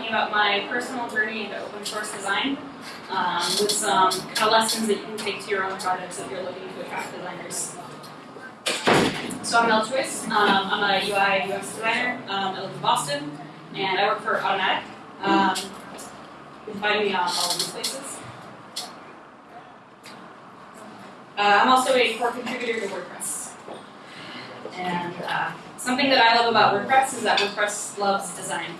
talking about my personal journey into open source design um, with some kind of lessons that you can take to your own projects if you're looking to attract designers. So I'm Mel Choyce. Um, I'm a UI UX designer. Um, I live in Boston, and I work for Automattic. Um, you can find me on all of these places. Uh, I'm also a core contributor to WordPress. And uh, something that I love about WordPress is that WordPress loves design.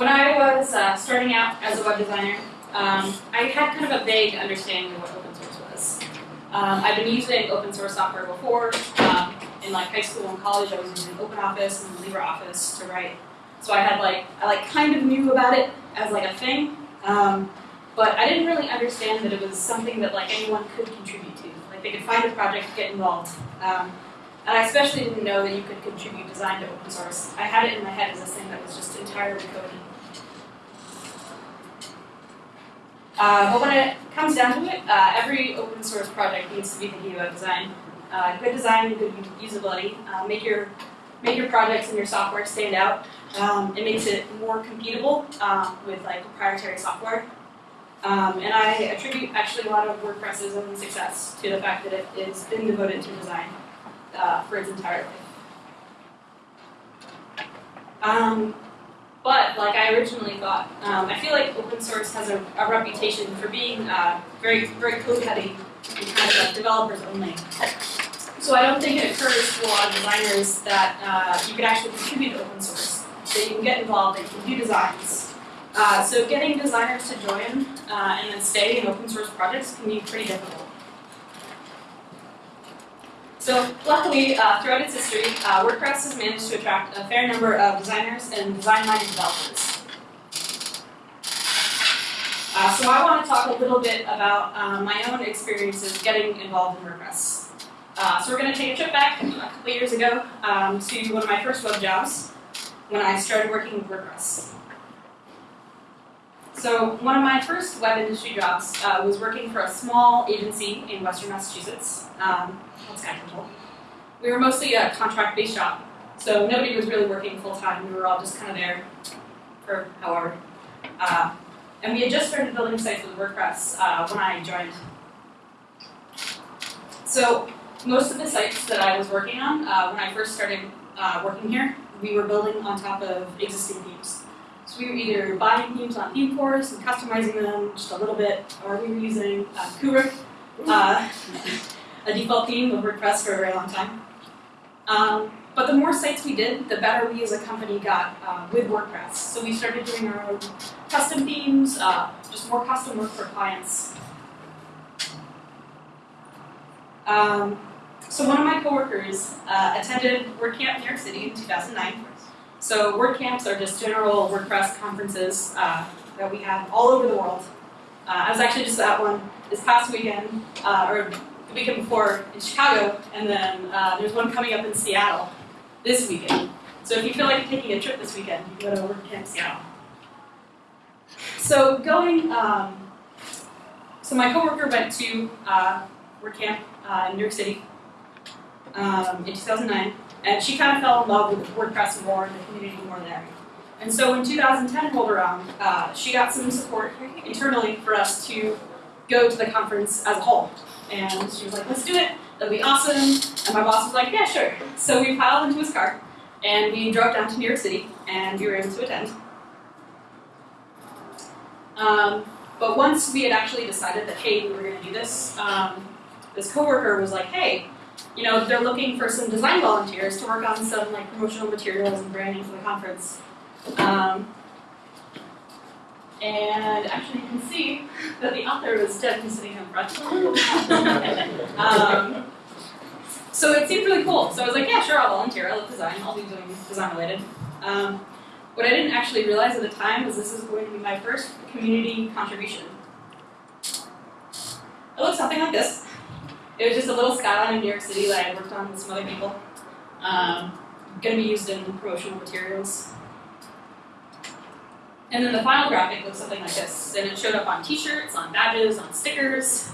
When I was uh, starting out as a web designer, um, I had kind of a vague understanding of what open source was. Um, I've been using open source software before. Um, in like high school and college, I was using OpenOffice and LibreOffice to write. So I had like I like kind of knew about it as like a thing, um, but I didn't really understand that it was something that like anyone could contribute to. Like they could find a project, get involved. Um, and I especially didn't know that you could contribute design to open source. I had it in my head as a thing that was just entirely coded. Uh, but when it comes down to it, uh, every open source project needs to be thinking about design. Uh, good design, and good usability. Uh, make your make your projects and your software stand out. Um, it makes it more computable uh, with like proprietary software. Um, and I attribute actually a lot of WordPress's own success to the fact that it has been devoted to design uh, for its entire life. But like I originally thought, um, I feel like open source has a, a reputation for being uh, very, very code heavy and kind of like developers only. So I don't think it occurs to a lot of designers that uh, you can actually contribute to open source, that you can get involved, can do designs. Uh, so getting designers to join uh, and then stay in open source projects can be pretty difficult. So luckily, uh, throughout its history, uh, WordPress has managed to attract a fair number of designers and design-minded developers. Uh, so I want to talk a little bit about uh, my own experiences getting involved in WordPress. Uh, so we're going to take a trip back a couple years ago um, to one of my first web jobs when I started working with WordPress. So one of my first web industry jobs uh, was working for a small agency in Western Massachusetts. Um, we were mostly a contract-based shop, so nobody was really working full-time. We were all just kind of there for however. Uh, and we had just started building sites with WordPress uh, when I joined. So most of the sites that I was working on uh, when I first started uh, working here, we were building on top of existing themes. So we were either buying themes on ThemeForest and customizing them just a little bit, or we were using uh, Kubrick, uh, a default theme of WordPress for a very long time. Um, but the more sites we did, the better we as a company got uh, with WordPress. So we started doing our own custom themes, uh, just more custom work for clients. Um, so one of my coworkers uh, attended WordCamp New York City in 2009. So WordCamps are just general WordPress conferences uh, that we have all over the world. Uh, I was actually just at one this past weekend, uh, or the weekend before in Chicago, and then uh, there's one coming up in Seattle this weekend. So if you feel like taking a trip this weekend, you can go to WordCamp Seattle. So going, um, so my coworker went to uh, WordCamp uh, in New York City um, in 2009, and she kind of fell in love with WordPress more and the community more there. And so when 2010 rolled around, uh, she got some support internally for us to go to the conference as a whole. And she was like, let's do it, that'll be awesome. And my boss was like, yeah, sure. So we piled into his car, and we drove down to New York City, and we were able to attend. Um, but once we had actually decided that, hey, we were going to do this, um, this coworker was like, hey, you know, they're looking for some design volunteers to work on some like promotional materials and branding for the conference. Um, and actually you can see that the author was definitely sitting in front. um, so it seemed really cool. So I was like, yeah, sure, I'll volunteer. I love design. I'll be doing design related. Um, what I didn't actually realize at the time was this is going to be my first community contribution. It looks something like this. It was just a little skyline in New York City that I worked on with some other people. Um, going to be used in promotional materials. And then the final graphic looks something like this. And it showed up on t-shirts, on badges, on stickers.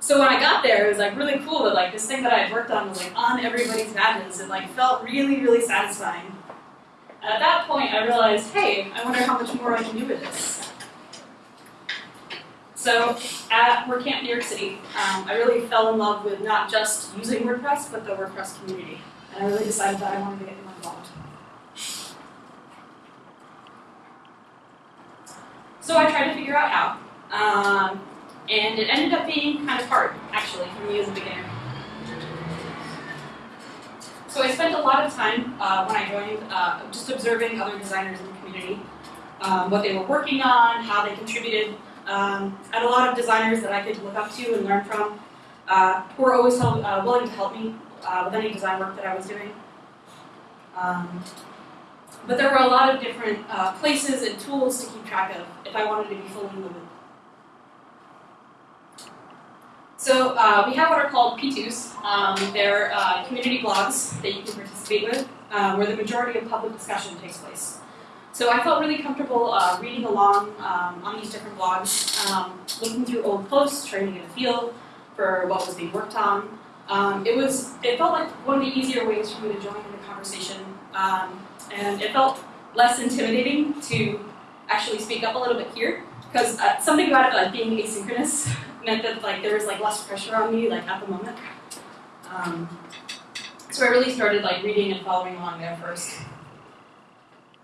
So when I got there, it was like really cool that like this thing that I had worked on was like on everybody's badges. and like felt really, really satisfying. And at that point, I realized, hey, I wonder how much more I can do with this. So at WordCamp New York City, um, I really fell in love with not just using WordPress, but the WordPress community. And I really decided that I wanted to get more involved. So I tried to figure out how. Um, and it ended up being kind of hard, actually, for me as a beginner. So I spent a lot of time uh, when I joined uh, just observing other designers in the community, um, what they were working on, how they contributed. Um, I had a lot of designers that I could look up to and learn from, uh, who were always help, uh, willing to help me uh, with any design work that I was doing. Um, but there were a lot of different uh, places and tools to keep track of if I wanted to be fully moving. So uh, we have what are called P2s. Um, they're uh, community blogs that you can participate with, uh, where the majority of public discussion takes place. So I felt really comfortable uh, reading along um, on these different blogs, um, looking through old posts, to get a feel for what was being worked on. Um, it was it felt like one of the easier ways for me to join in the conversation, um, and it felt less intimidating to actually speak up a little bit here because uh, something about it like being asynchronous meant that like there was like less pressure on me like at the moment. Um, so I really started like reading and following along there first.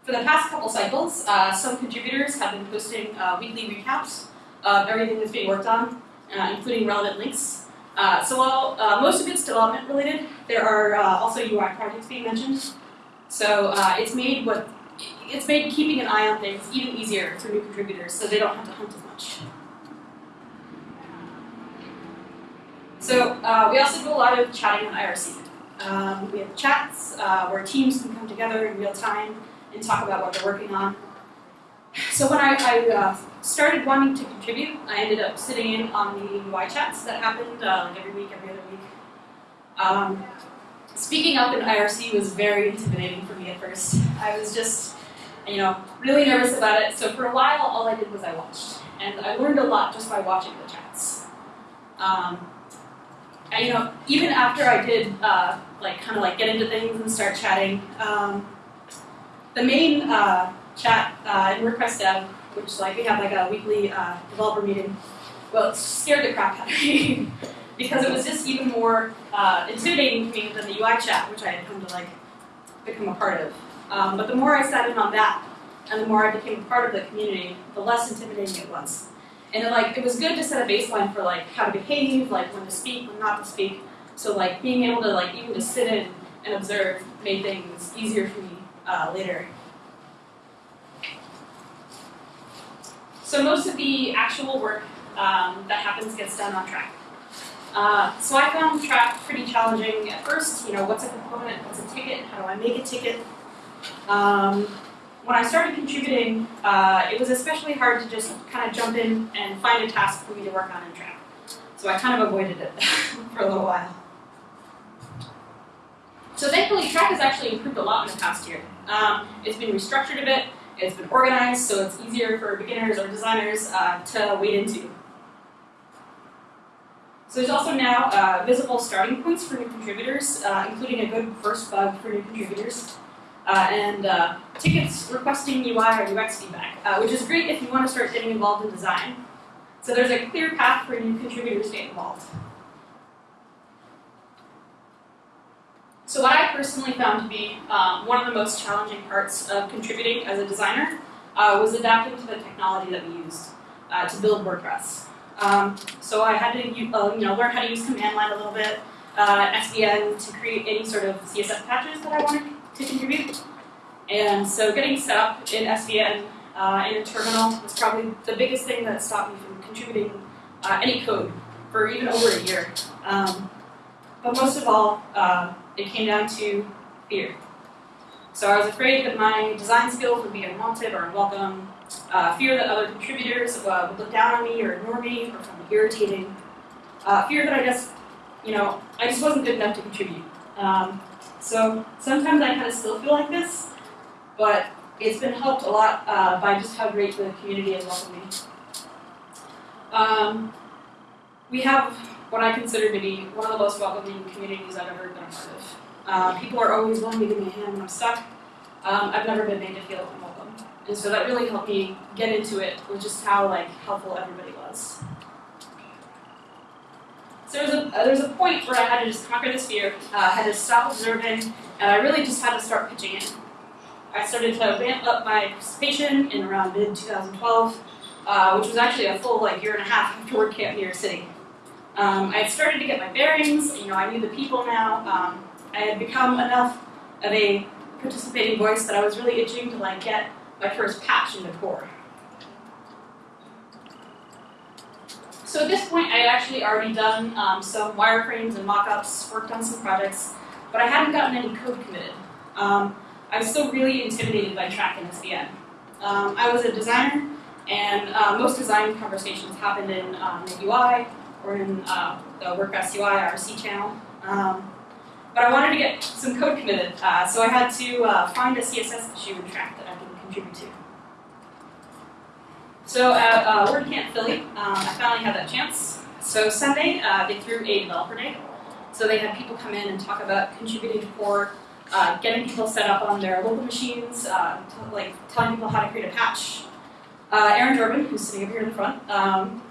For the past couple cycles, uh, some contributors have been posting uh, weekly recaps of everything that's being worked on, uh, including relevant links. Uh, so while uh, most of it's development related, there are also UI projects being mentioned. So it's made what it's made keeping an eye on things even easier for new contributors, so they don't have to hunt as much. So uh, we also do a lot of chatting on IRC. Um, we have chats uh, where teams can come together in real time and talk about what they're working on. So when I, I uh, started wanting to contribute, I ended up sitting in on the UI chats that happened uh, like every week, every other week. Um, speaking up in IRC was very intimidating for me at first. I was just, you know, really nervous about it. So for a while, all I did was I watched, and I learned a lot just by watching the chats. Um, and, you know, even after I did uh, like kind of like get into things and start chatting, um, the main uh, chat uh, in WordPress Dev, which like we have like a weekly uh, developer meeting, well, it scared the crap out of me because it was just even more uh, intimidating to me than the UI chat, which I had come to like become a part of. Um, but the more I sat in on that, and the more I became a part of the community, the less intimidating it was. And it, like it was good to set a baseline for like how to behave, like when to speak, when not to speak. So like being able to like even just sit in and observe made things easier for me uh, later. So most of the actual work um, that happens gets done on Trac. Uh, so I found Trac pretty challenging at first. You know, what's a component? What's a ticket? How do I make a ticket? Um, when I started contributing, uh, it was especially hard to just kind of jump in and find a task for me to work on in Trac. So I kind of avoided it for a little while. So thankfully, Trac has actually improved a lot in the past year. Um, it's been restructured a bit, it's been organized, so it's easier for beginners or designers uh, to wade into. So there's also now uh, visible starting points for new contributors, uh, including a good first bug for new contributors uh, and uh, tickets requesting UI or UX feedback, uh, which is great if you want to start getting involved in design. So there's a clear path for new contributors to get involved. So what I personally found to be um, one of the most challenging parts of contributing as a designer uh, was adapting to the technology that we used to build WordPress. Um, so I had to uh, you know, learn how to use command line a little bit, SVN to create any sort of CSS patches that I wanted to contribute. And so getting set up in SVN uh, in a terminal was probably the biggest thing that stopped me from contributing uh, any code for even over a year. Um, but most of all, uh, it came down to fear. So I was afraid that my design skills would be unwanted or unwelcome, uh, fear that other contributors uh, would look down on me or ignore me or find me irritating, uh, fear that I just, you know, I just wasn't good enough to contribute. Um, so sometimes I kind of still feel like this, but it's been helped a lot uh, by just how great the community has welcomed me. Um, we have what I consider to be one of the most welcoming communities I've ever been a part of. Uh, people are always willing to give me a hand when I'm stuck. Um, I've never been made to feel unwelcome, and so that really helped me get into it with just how like helpful everybody was. So there's a uh, there's a point where I had to just conquer this fear. Uh, I had to stop observing, and I really just had to start pitching in. I started to ramp up my participation in around mid 2012, uh, which was actually a full like year and a half after WordCamp New York City. Um, I had started to get my bearings. You know, I knew the people now. Um, I had become enough of a participating voice that I was really itching to like get my first patch into core. So at this point, I had actually already done um, some wireframes and mockups, worked on some projects, but I hadn't gotten any code committed. Um, I was still really intimidated by Trac and SVN. Um, I was a designer, and uh, most design conversations happened in um, the UI or in uh, the WordPress UI RC channel. Um, but I wanted to get some code committed, uh, so I had to uh, find a CSS issue and Trac that I could contribute to. So at uh, WordCamp Philly, um, I finally had that chance. So Sunday, uh, they threw a developer day. So they had people come in and talk about contributing to core, uh, getting people set up on their local machines, uh, like telling people how to create a patch. Uh, Aaron Jorbin, who's sitting up here in the front, um,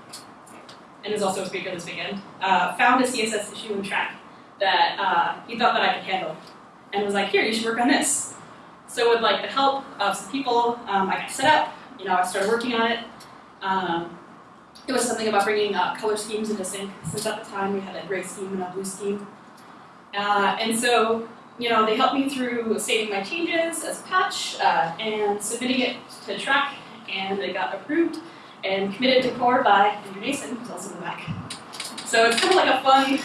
and is also a speaker this weekend, uh, found a CSS issue in Trac that uh, he thought that I could handle, and was like, "Here, you should work on this." So with like the help of some people, um, I got set up. You know, I started working on it. Um, it was something about bringing uh, color schemes into sync, since at the time we had a gray scheme and a blue scheme. Uh, and so, you know, they helped me through saving my changes as a patch uh, and submitting it to Trac, and it got approved and committed to core by Andrew Nacin, who's also in the back. So it's kind of like a fun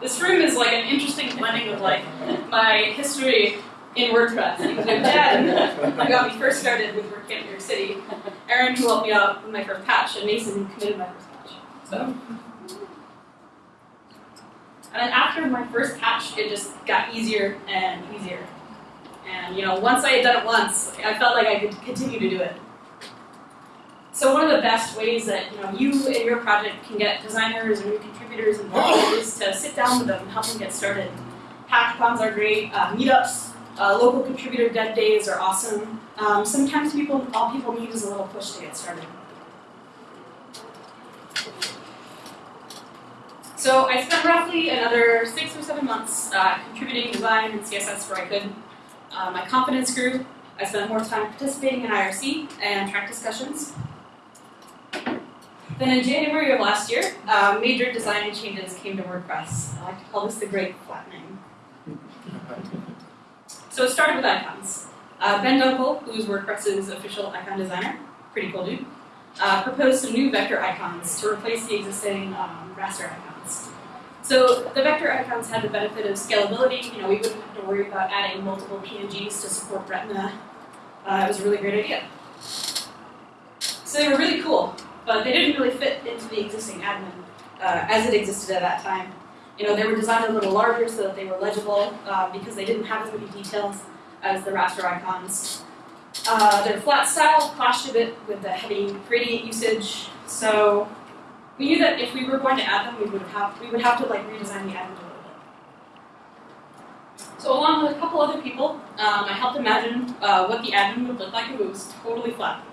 this room is like an interesting blending of like my history in WordPress. Because my dad got me first started with WordCamp New York City, Aaron who helped me out with my first patch, and Nacin who committed my first patch. So. And then after my first patch, it just got easier and easier. And you know, once I had done it once, I felt like I could continue to do it. So one of the best ways that you know you and your project can get designers or new contributors involved is to sit down with them and help them get started. Hackathons are great. Uh, meetups, uh, local contributor dev days are awesome. Um, sometimes people, all people need is a little push to get started. So I spent roughly another six or seven months uh, contributing design and CSS where I could. Uh, my confidence grew. I spent more time participating in IRC and Trac discussions. Then in January of last year, uh, major design changes came to WordPress. I like to call this the great flattening. So it started with icons. Uh, ben Dunkle, who's WordPress's official icon designer, pretty cool dude, uh, proposed some new vector icons to replace the existing um, raster icons. So the vector icons had the benefit of scalability. You know, we wouldn't have to worry about adding multiple PNGs to support Retina. Uh, it was a really great idea. So they were really cool but they didn't really fit into the existing admin uh, as it existed at that time. You know, they were designed a little larger so that they were legible uh, because they didn't have as many details as the raster icons. Uh, their flat style clashed a bit with the heavy gradient usage, so we knew that if we were going to add them, we would have we would have to like redesign the admin a little bit. So along with a couple other people, um, I helped imagine uh, what the admin would look like if it was totally flat.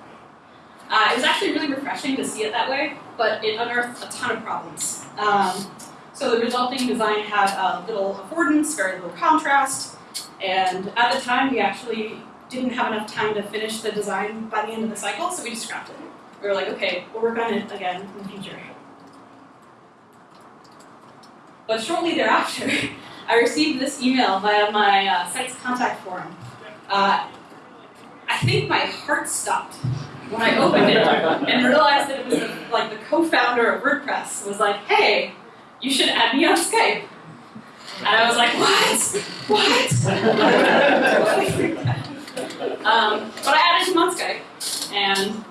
Uh, it was actually really refreshing to see it that way, but it unearthed a ton of problems. Um, so the resulting design had uh, little affordance, very little contrast, and at the time we actually didn't have enough time to finish the design by the end of the cycle, so we just scrapped it. We were like, okay, we'll work on it again in the future. But shortly thereafter, I received this email via my uh, site's contact form. Uh, I think my heart stopped when I opened it and realized that it was like the co-founder of WordPress was like, hey, you should add me on Skype. And I was like, what? What? um, but I added him on Skype, and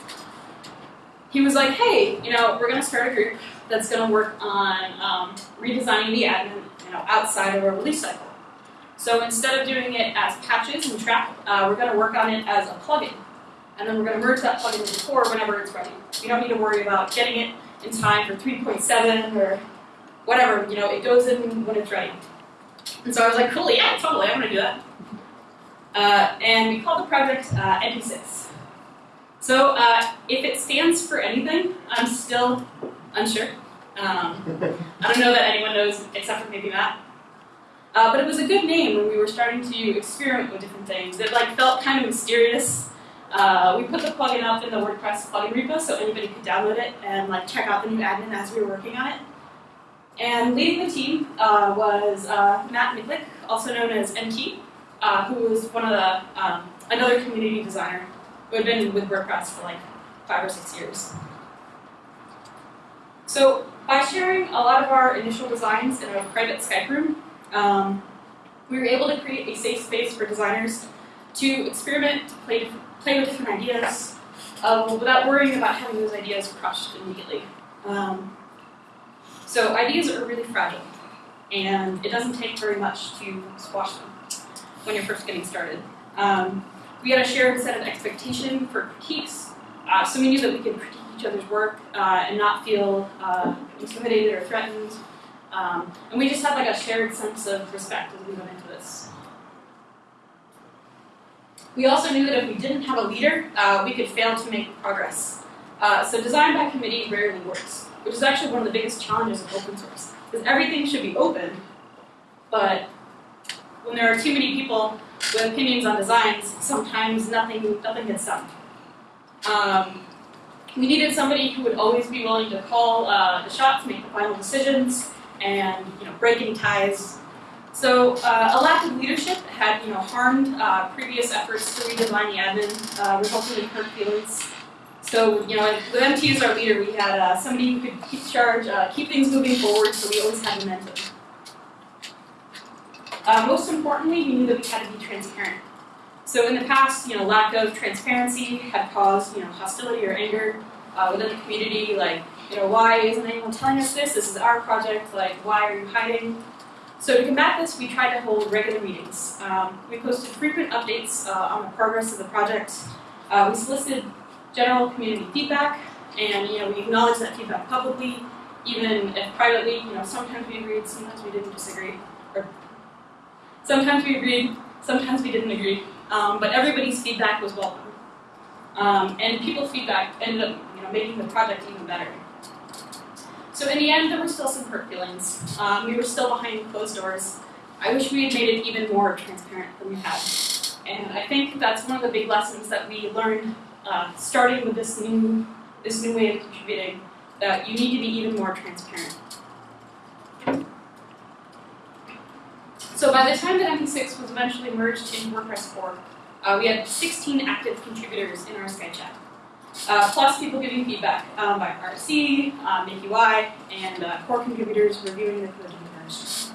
he was like, hey, you know, we're going to start a group that's going to work on um, redesigning the admin you know, outside of a release cycle. So instead of doing it as patches and Trac, uh, we're going to work on it as a plugin and then we're going to merge that plugin into core whenever it's ready. We don't need to worry about getting it in time for 3.7 or whatever, you know, it goes in when it's ready. And so I was like, cool, yeah, totally, I'm gonna do that. Uh, and we called the project uh, MP6. So uh, if it stands for anything, I'm still unsure. Um, I don't know that anyone knows except for maybe Matt. Uh, but it was a good name when we were starting to experiment with different things. It like felt kind of mysterious. Uh, we put the plugin up in the WordPress plugin repo so anybody could download it and like check out the new admin as we were working on it. And leading the team uh, was uh, Matt Miklic, also known as MT, uh, who was one of the um, another community designer who had been with WordPress for like five or six years. So by sharing a lot of our initial designs in a private Skype room, um, we were able to create a safe space for designers to experiment, to play, play with different ideas, uh, without worrying about having those ideas crushed immediately. Um, so ideas are really fragile, and it doesn't take very much to squash them when you're first getting started. Um, we had a shared set of expectation for critiques, uh, so we knew that we could critique each other's work uh, and not feel uh, intimidated or threatened. Um, and we just had like a shared sense of respect as we went into this. We also knew that if we didn't have a leader, uh, we could fail to make progress. Uh, so design by committee rarely works, which is actually one of the biggest challenges of open source. Because everything should be open, but when there are too many people with opinions on designs, sometimes nothing, nothing gets done. Um, we needed somebody who would always be willing to call uh, the shots, make the final decisions, and you know break any ties. So uh, a lack of leadership had you know harmed uh, previous efforts to redesign the admin, uh, resulting in hurt feelings. So you know with MT as our leader, we had uh, somebody who could keep charge, uh, keep things moving forward, so we always had momentum. Uh, most importantly, we knew that we had to be transparent. So in the past, you know, lack of transparency had caused, you know, hostility or anger within the community. Like, you know, why isn't anyone telling us this? This is our project. Like, why are you hiding? So to combat this, we tried to hold regular meetings. Um, we posted frequent updates uh, on the progress of the project. Uh, we solicited general community feedback, and you know, we acknowledged that feedback publicly, even if privately. You know, sometimes we agreed, sometimes we didn't disagree, or sometimes we agreed, sometimes we didn't agree. Um, but everybody's feedback was welcome. Um, and people's feedback ended up you know, making the project even better. So in the end, there were still some hurt feelings. Um, we were still behind closed doors. I wish we had made it even more transparent than we had. And I think that's one of the big lessons that we learned uh, starting with this new, this new way of contributing, that you need to be even more transparent. So by the time that MP6 was eventually merged into WordPress 4, uh, we had 16 active contributors in our Skype chat, uh, plus people giving feedback um, by IRC, uh, Make UI, and uh, core contributors reviewing the code merged.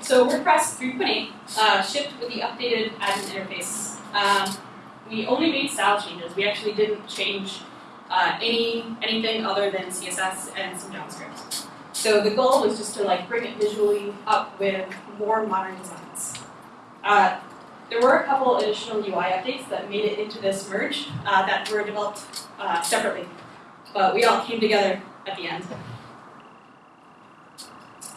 So WordPress 3.8 uh, shipped with the updated admin interface. Um, we only made style changes. We actually didn't change uh, any anything other than CSS and some JavaScript. So the goal was just to like bring it visually up with more modern designs. There were a couple additional UI updates that made it into this merge uh, that were developed uh, separately, but we all came together at the end.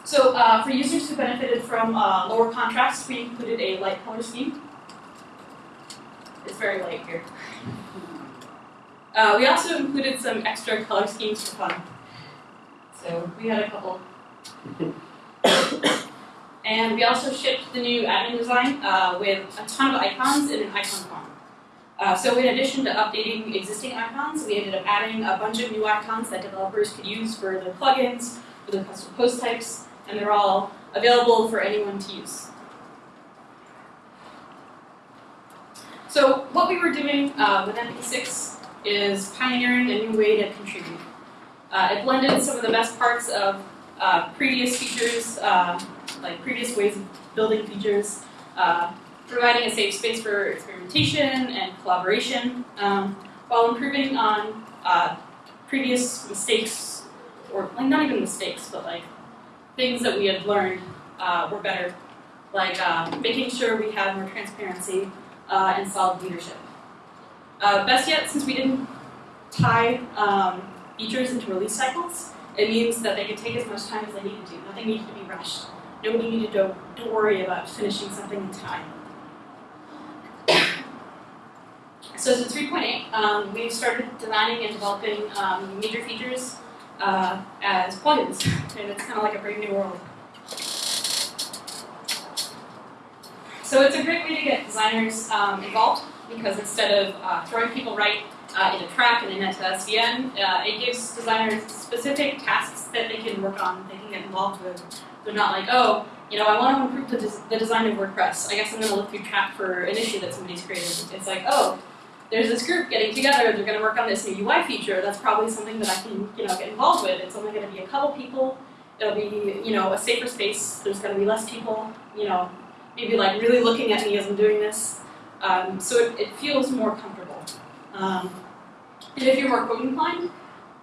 So uh, for users who benefited from uh, lower contrast, we included a light color scheme. It's very light here. Uh, we also included some extra color schemes for fun. So we had a couple. and we also shipped the new admin design uh, with a ton of icons in an icon farm. Uh, so in addition to updating existing icons, we ended up adding a bunch of new icons that developers could use for their plugins, for their custom post types, and they're all available for anyone to use. So what we were doing uh, with MP6 is pioneering a new way to contribute. Uh, it blended some of the best parts of uh, previous features, uh, like previous ways of building features, uh, providing a safe space for experimentation and collaboration, um, while improving on uh, previous mistakes, or like not even mistakes, but like things that we had learned uh, were better, like making sure we had more transparency and solid leadership. best yet, since we didn't tie um, features into release cycles. It means that they could take as much time as they needed to. Nothing needed to be rushed. Nobody needed to, to worry about finishing something in time. So since 3.8, um, we've started designing and developing um, major features uh, as plugins, and it's kind of like a brave new world. So it's a great way to get designers um, involved because instead of uh, throwing people right uh, in a Trac and then into SVN, uh, it gives designers specific tasks that they can work on, they can get involved with. They're not like, oh, you know, I want to improve the, des- the design of WordPress. I guess I'm going to look through chat for an issue that somebody's created. It's like, oh, there's this group getting together, they're going to work on this new UI feature. That's probably something that I can, you know, get involved with. It's only going to be a couple people. It'll be, you know, a safer space. There's going to be less people, you know, maybe like really looking at me as I'm doing this. Um, so it, it feels more comfortable. Um, and if you're more code inclined,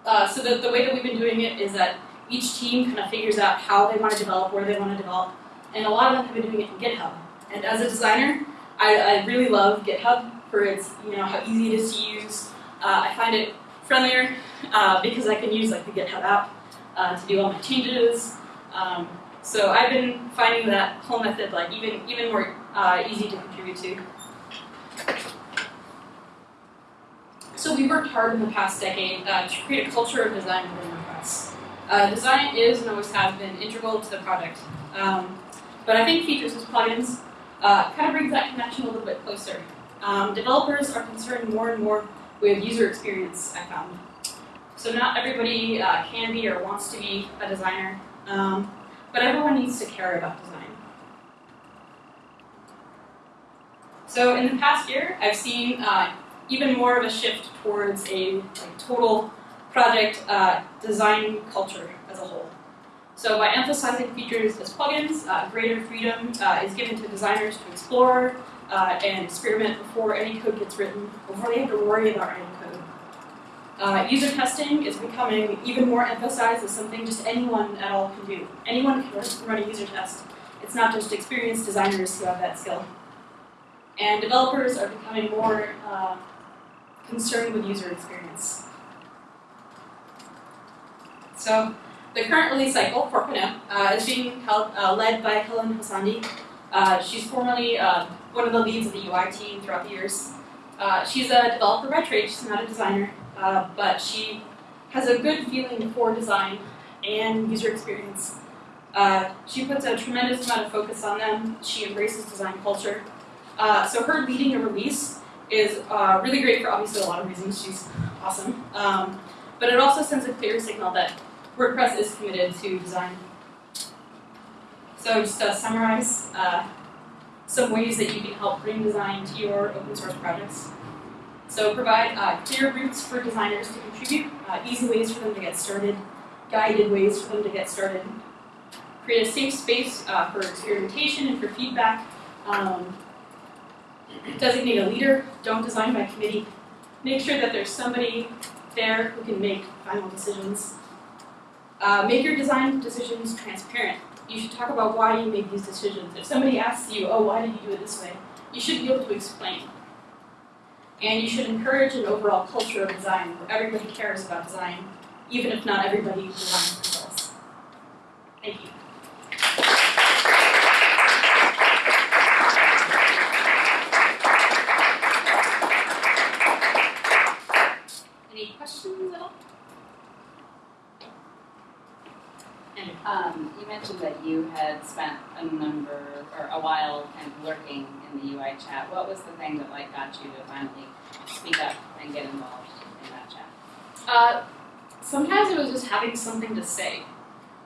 uh, so the, the way that we've been doing it is that each team kind of figures out how they want to develop, where they want to develop, and a lot of them have been doing it in GitHub. And as a designer, I, I really love GitHub for its, you know, how easy it is to use. Uh, I find it friendlier uh, because I can use like the GitHub app uh, to do all my changes. Um, so I've been finding that whole method like even even more uh, easy to contribute to. So we worked hard in the past decade uh, to create a culture of design within WordPress. Uh, design is and always has been integral to the project. Um, but I think features as plugins uh, kind of brings that connection a little bit closer. Um, developers are concerned more and more with user experience, I found. So not everybody uh, can be or wants to be a designer, um, but everyone needs to care about design. So in the past year, I've seen uh, even more of a shift towards a like, total project uh, design culture as a whole. So by emphasizing features as plugins, uh, greater freedom uh, is given to designers to explore uh, and experiment before any code gets written, before they have to worry about writing code. Uh, user testing is becoming even more emphasized as something just anyone at all can do. Anyone can run a user test. It's not just experienced designers who have that skill. And developers are becoming more uh, concerned with user experience. So the current release cycle, 4.0, uh, is being held, uh, led by Helen Hou-Sandí. Uh, she's formerly uh, one of the leads of the UI team throughout the years. Uh, she's a developer by trade, she's not a designer, uh, but she has a good feeling for design and user experience. she puts a tremendous amount of focus on them. She embraces design culture. so her leading a release is really great for obviously a lot of reasons. She's awesome. Um, but it also sends a clear signal that WordPress is committed to design. So just to summarize, uh, some ways that you can help bring design to your open source projects. So provide uh, clear routes for designers to contribute, uh, easy ways for them to get started, guided ways for them to get started. Create a safe space uh, for experimentation and for feedback. Um, designate a leader, don't design by committee. Make sure that there's somebody there who can make final decisions. Uh, make your design decisions transparent. You should talk about why you made these decisions. If somebody asks you, oh, why did you do it this way? You should be able to explain. And you should encourage an overall culture of design where everybody cares about design, even if not everybody designs themselves. Thank you. Any questions at all? Um, you mentioned that you had spent a number or a while kind of lurking in the UI chat. What was the thing that like got you to finally speak up and get involved in that chat? Uh, sometimes it was just having something to say,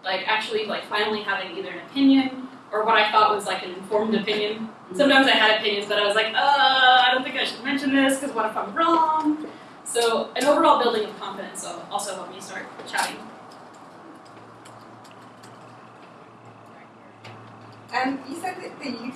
like actually like finally having either an opinion or what I thought was like an informed opinion. Mm-hmm. Sometimes I had opinions, but I was like, uh, I don't think I should mention this because what if I'm wrong? So an overall building of confidence also helped me start chatting. And you said that, that you,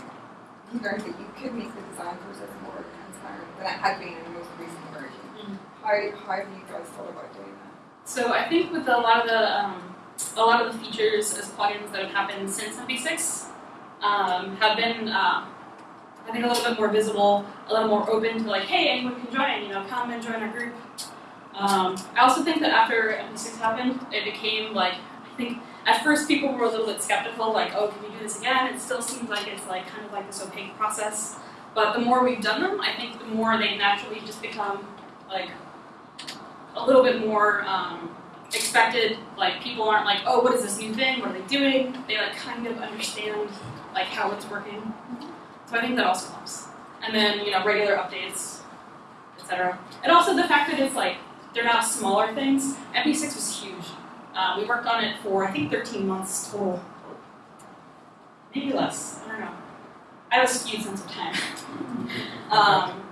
you learned that you could make the design process more transparent than it had been in the most recent version. Mm-hmm. How, how have you guys thought about doing that? So I think with a lot of the um, a lot of the features as plugins that have happened since MP6 um, have been, uh, I think, a little bit more visible, a little more open to like, hey, anyone can join, you know, come and join our group. Um, I also think that after MP6 happened, it became like I think at first people were a little bit skeptical, like, oh, can we do this again? It still seems like it's like kind of like this opaque process. But the more we've done them, I think the more they naturally just become like a little bit more um, expected. Like people aren't like, oh, what is this new thing? What are they doing? They like kind of understand like how it's working. So I think that also helps. And then you know regular updates, etc. And also the fact that it's like they're now smaller things. MP6 was huge. Um, we worked on it for I think 13 months total. Maybe less. I don't know. I have a skewed sense of time. um,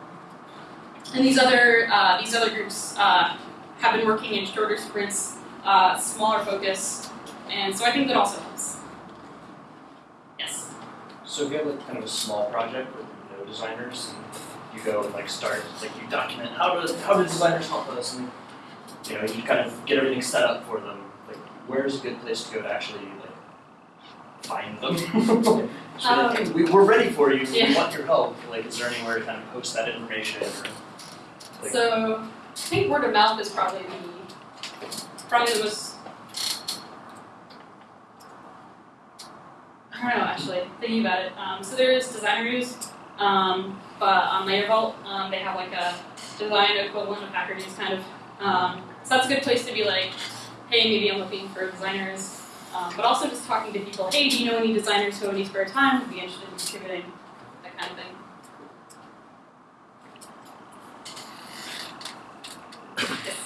and these other uh, these other groups uh, have been working in shorter sprints, uh, smaller focus, and so I think that also helps. Yes. So if you have like kind of a small project with no designers, you go and like start, like you document how do how do designers help us, and you know you kind of get everything set up for them. Like where's a good place to go to actually like find them? so Um, hey, we, we're ready for you. yeah. We want your help. Like is there anywhere to kind of post that information? Or, like, So I think word of mouth is probably the probably the most. I don't know actually. Thinking about it, um, so there is designer news, um, but on LayerVault um, they have like a design equivalent of Hacker News kind of. Um, so that's a good place to be like, hey, maybe I'm looking for designers, um, but also just talking to people. Hey, do you know any designers who have any spare time? Would be interested in contributing, that kind of thing.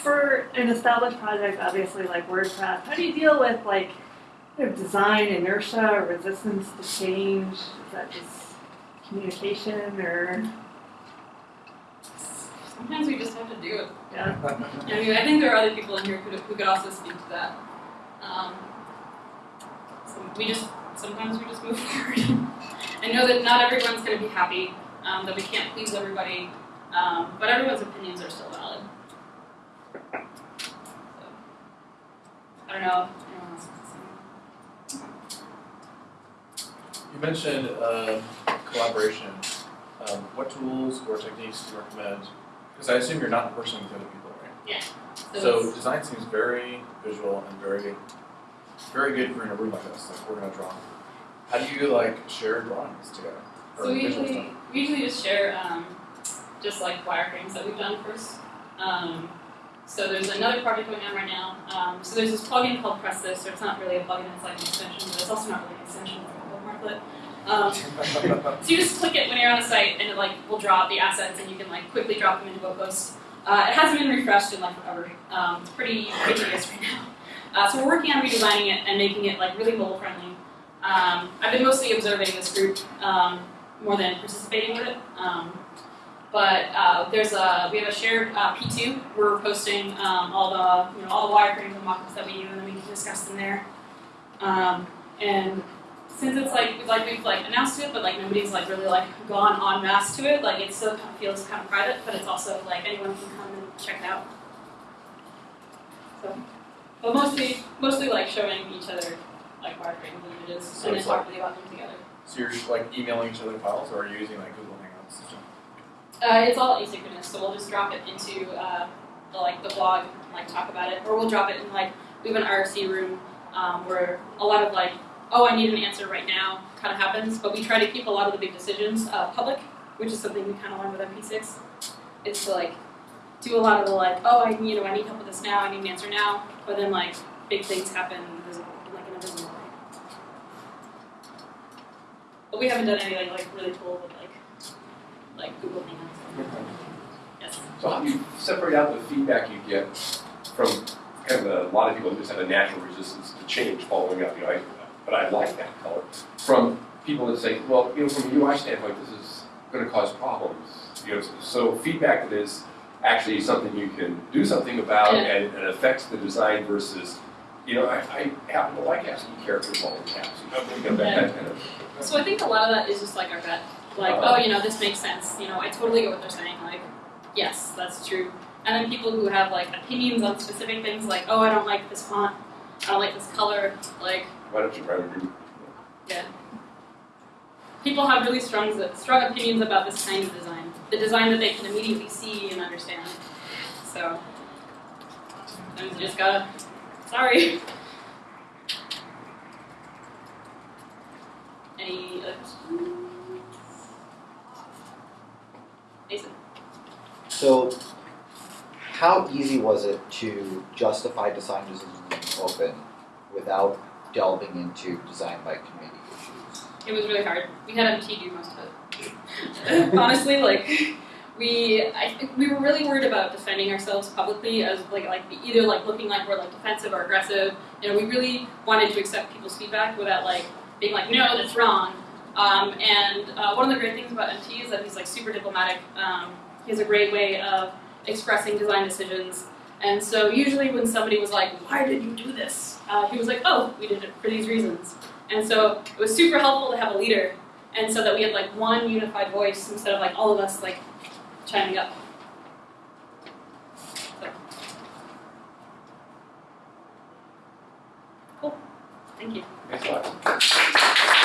For an established project, obviously like WordPress, how do you deal with like you know, design inertia or resistance to change? Is that just communication or Sometimes we just have to do it. yeah? I mean, I think there are other people in here who could, who could also speak to that. Um, so we just sometimes we just move forward. I know that not everyone's going to be happy, um, that we can't please everybody, um, but everyone's opinions are still valid. So, I don't know if anyone else has to. You mentioned uh, collaboration. Um, what tools or techniques do you recommend? Because I assume you're not in person with other people, right? So, So design seems very visual and very, very good for in a room like this. Like we're gonna draw. How do you like share drawings together? So we usually we usually just share um, just like wireframes that we've done first. Um, so there's another project going on right now. Um, so there's this plugin called Press This, or it's not really a plugin, it's like an extension, but it's also not really an extension, it's like a bookmarklet. Um, so you just click it when you're on a site, and it like will out the assets, and you can like quickly drop them into post. Uh, it hasn't been refreshed in like forever. Um, it's pretty tedious right now. Uh, so we're working on redesigning it and making it like really mobile friendly. Um, I've been mostly observing this group um, more than participating with it. Um, but uh, there's a we have a shared uh, P2. We're posting um, all the you know all the wireframes and mockups that we do, and we can discuss them there. Um, and since it's like like we've like announced it, but like nobody's like really like gone en masse to it, like it still kind of feels kind of private, but it's also like anyone can come and check it out. So, but mostly mostly like showing each other like wireframes and images, So and then like- talking about them together. So you're just like emailing each other files, or are you using like Google Hangouts? stuff? Uh, it's all asynchronous, so we'll just drop it into uh, the, like the blog, and, like talk about it, or we'll drop it in like we have an RC room um, where a lot of like, oh, I need an answer right now, kind of happens. But we try to keep a lot of the big decisions uh, public, which is something we kind of learned with MP6. Is to like do a lot of the like, oh, I you know I need help with this now, I need an answer now, but then like big things happen visible, like in a visible way. But we haven't done anything like really cool with like like Google Hangouts. Yes. So how do you separate out the feedback you get from kind of a, lot of people who just have a natural resistance to change following up, you know, I, but I like that color, from people that say, well, you know, from a UI standpoint, this is going to cause problems. You know, so feedback that is actually something you can do something about Yeah. and, and affects the design versus, you know, I, I happen to like asking characters all in caps. You know, you know, that, that kind of. So I think a lot of that is just like our gut. Like, Uh-huh. oh, you know, this makes sense. You know, I totally get what they're saying. Like, yes, that's true. And then people who have like opinions on specific things, like, oh, I don't like this font, I don't like this color. Like, Why don't you try to do? Yeah. People have really strong strong opinions about this kind of design, the design that they can immediately see and understand. So, Sometimes you just gotta, sorry. Any uh, other questions? Mason? So, how easy was it to justify design decisions open without delving into design by committee issues? It was really hard. We had MT do most of it. Honestly, like we, I think we were really worried about defending ourselves publicly as like like either like looking like we're like defensive or aggressive. You know, we really wanted to accept people's feedback without like being like, no, that's wrong. Um, and uh, one of the great things about MT is that he's like super diplomatic. Um, he has a great way of expressing design decisions. And so usually when somebody was like, why did you do this? Uh, he was like, oh, we did it for these reasons. And so it was super helpful to have a leader, and so that we had like one unified voice instead of like all of us like chiming up. So. Cool. Thank you. Thanks a lot.